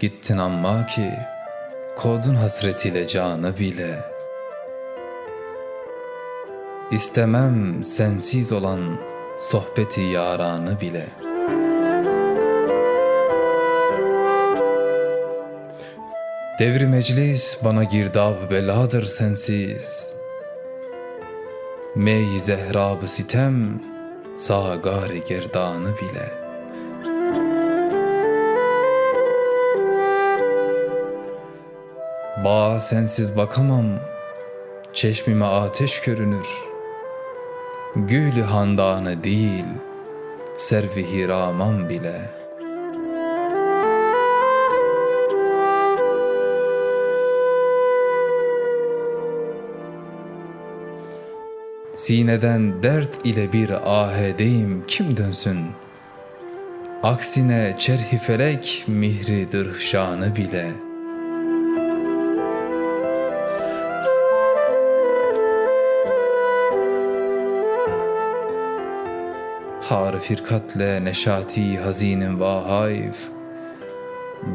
gittin amma ki Kodun hasretiyle canı bile. İstemem sensiz olan sohbeti yaranı bile. Devri meclis bana girdab beladır sensiz. Mey zehrabı sitem Sağgar gerdanı bile Ba sensiz bakamam. Çeşmime ateş görünür. Gülü handanı değil Servi hiraman bile. Sineden dert ile bir ahedeyim kim dönsün? Aksine çerhi felek mihri dırhşanı bile.'' Har firkatle neşati hazinin vahayf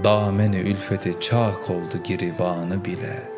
Dameni ülfeti çak oldu giribanı bile.''